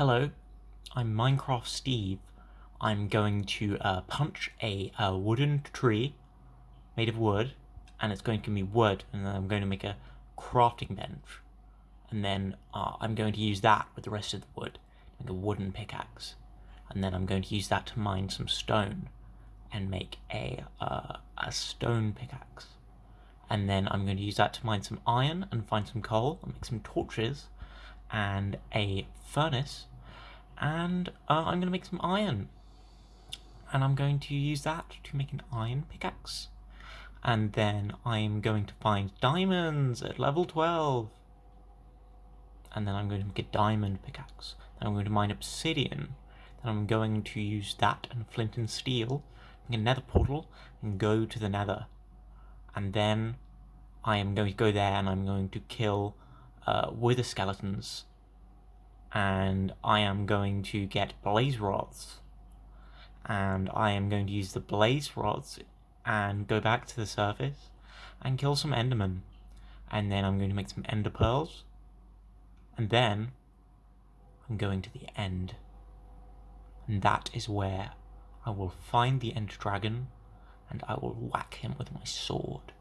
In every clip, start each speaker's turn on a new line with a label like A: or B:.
A: Hello, I'm Minecraft Steve. I'm going to uh, punch a, a, wooden tree made of wood, and it's going to give me wood, and then I'm going to make a crafting bench. And then uh, I'm going to use that with the rest of the wood, make a wooden pickaxe. And then I'm going to use that to mine some stone and make a, uh, a stone pickaxe. And then I'm going to use that to mine some iron and find some coal and make some torches and a furnace and uh, I'm going to make some iron. And I'm going to use that to make an iron pickaxe. And then I'm going to find diamonds at level 12 and then I'm going to make a diamond pickaxe. Then I'm going to mine obsidian. Then I'm going to use that and flint and steel make a nether portal and go to the nether. And then I am going to go there and I'm going to kill uh, wither skeletons and I am going to get blaze rods. And I am going to use the blaze rods and go back to the surface and kill some endermen. And then I'm going to make some ender pearls. And then I'm going to the end. And that is where I will find the ender dragon and I will whack him with my sword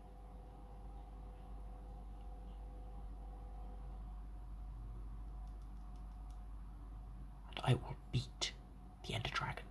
A: I will beat the Ender Dragon.